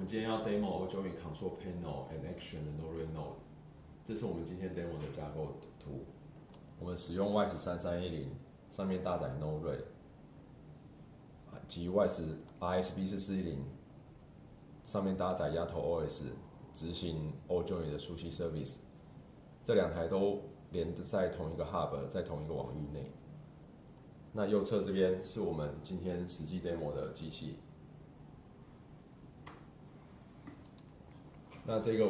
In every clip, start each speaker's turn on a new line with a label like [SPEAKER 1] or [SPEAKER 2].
[SPEAKER 1] 我们今天要 demo Join Control Panel and Action 的 Node Node，这是我们今天 demo 的架构图。我们使用 YS 三三一零，上面搭载 Node 及 YS RSB 四四一零，上面搭载丫头 OS 执行 o j o i n 的熟悉 Service。这两台都连在同一个 Hub，在同一个网域内。那右侧这边是我们今天实际 demo 的机器。那这个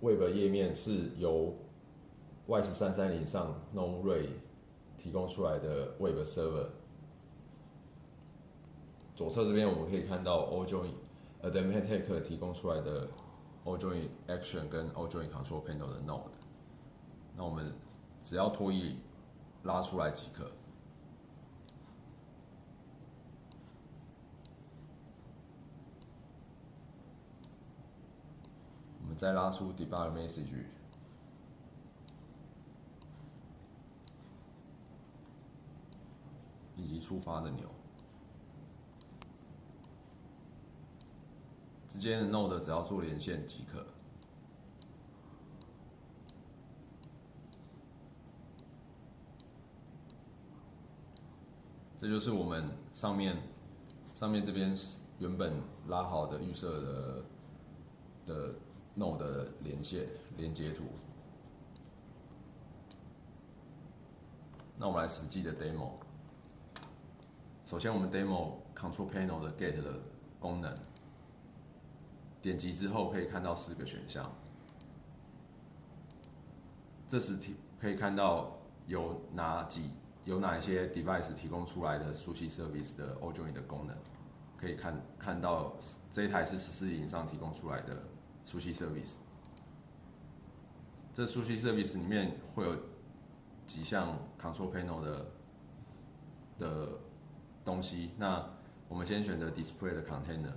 [SPEAKER 1] Web 页面是由 Y 十三三零上 Node 提供出来的 Web Server。左侧这边我们可以看到 Ojoin Adaptec 提供出来的 Ojoin Action 跟 Ojoin Control Panel 的 Node。那我们只要拖一拉出来即可。再拉出 debug message，以及触发的钮，之间的 node 只要做连线即可。这就是我们上面上面这边原本拉好的预设的的。Node 的连线连接图。那我们来实际的 demo。首先，我们 demo Control Panel 的 Get 的功能。点击之后可以看到四个选项。这时提可以看到有哪几有哪一些 device 提供出来的熟悉 service 的 Ojoin 的功能。可以看看到这一台是十四以上提供出来的。熟悉 service，这熟悉 service 里面会有几项 control panel 的的东西。那我们先选择 display 的 container，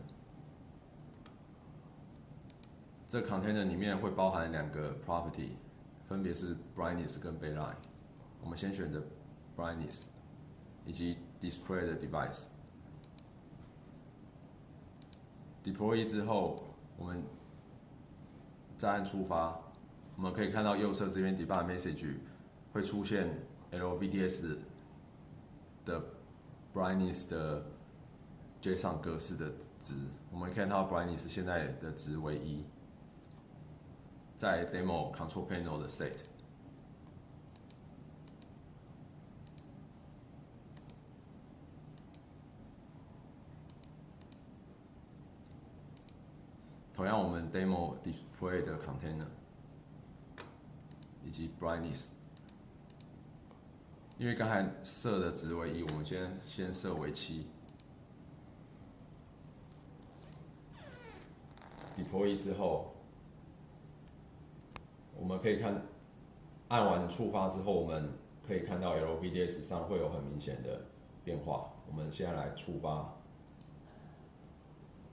[SPEAKER 1] 这 container 里面会包含两个 property，分别是 brightness 跟 baseline。我们先选择 brightness，以及 display 的 device。deploy 之后，我们再按出发，我们可以看到右侧这边 debug message 会出现 LVDS 的 brightness 的 JSON 格式的值。我们看到 brightness 现在的值为一，在 demo control panel 的 set。同样，我们 demo display 的 container 以及 brightness，因为刚才设的值为一，我们先先设为七。deploy 之后，我们可以看按完触发之后，我们可以看到 LVDS 上会有很明显的变化。我们现在来触发，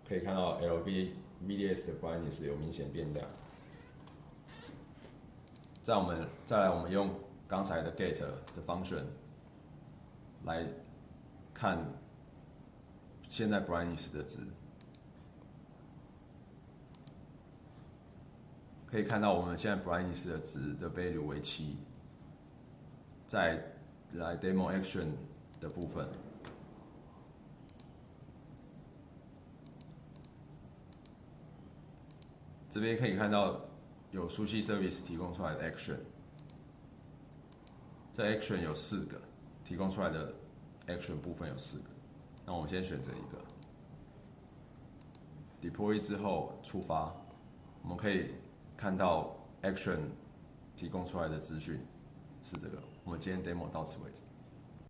[SPEAKER 1] 可以看到 LV。VDS 的 brightness 有明显变亮。再我们再来，我们用刚才的 get 的 function 来看现在 brightness 的值，可以看到我们现在 brightness 的值的 value 为七。再来 demo action 的部分。这边可以看到有熟悉 service 提供出来的 action，这 action 有四个，提供出来的 action 部分有四个，那我们先选择一个，deploy 之后触发，我们可以看到 action 提供出来的资讯是这个。我们今天 demo 到此为止。